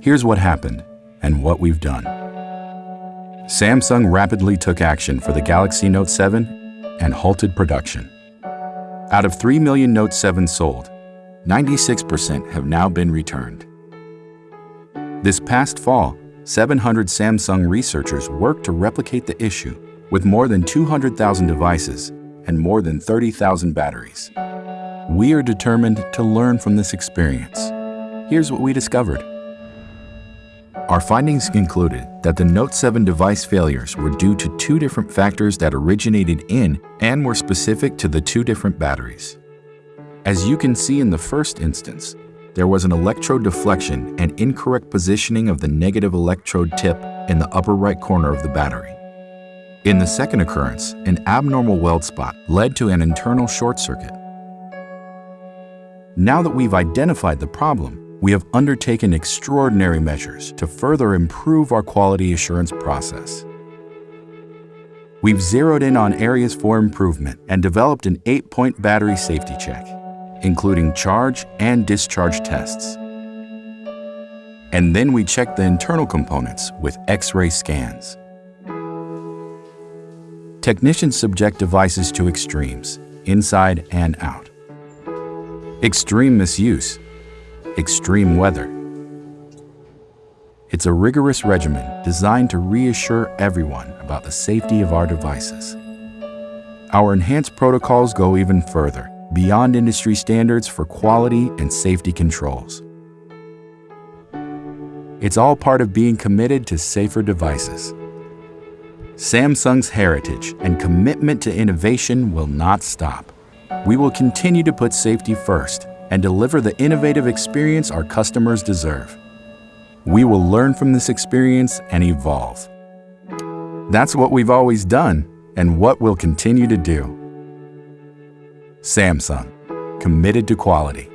Here's what happened and what we've done. Samsung rapidly took action for the Galaxy Note 7 and halted production. Out of 3 million Note 7 sold, 96% have now been returned. This past fall, 700 Samsung researchers worked to replicate the issue with more than 200,000 devices and more than 30,000 batteries. We are determined to learn from this experience. Here's what we discovered. Our findings concluded that the Note 7 device failures were due to two different factors that originated in and were specific to the two different batteries. As you can see in the first instance, there was an electrode deflection and incorrect positioning of the negative electrode tip in the upper right corner of the battery. In the second occurrence, an abnormal weld spot led to an internal short circuit. Now that we've identified the problem, we have undertaken extraordinary measures to further improve our quality assurance process. We've zeroed in on areas for improvement and developed an eight-point battery safety check, including charge and discharge tests. And then we check the internal components with X-ray scans. Technicians subject devices to extremes, inside and out. Extreme misuse extreme weather. It's a rigorous regimen designed to reassure everyone about the safety of our devices. Our enhanced protocols go even further, beyond industry standards for quality and safety controls. It's all part of being committed to safer devices. Samsung's heritage and commitment to innovation will not stop. We will continue to put safety first and deliver the innovative experience our customers deserve. We will learn from this experience and evolve. That's what we've always done and what we'll continue to do. Samsung, committed to quality.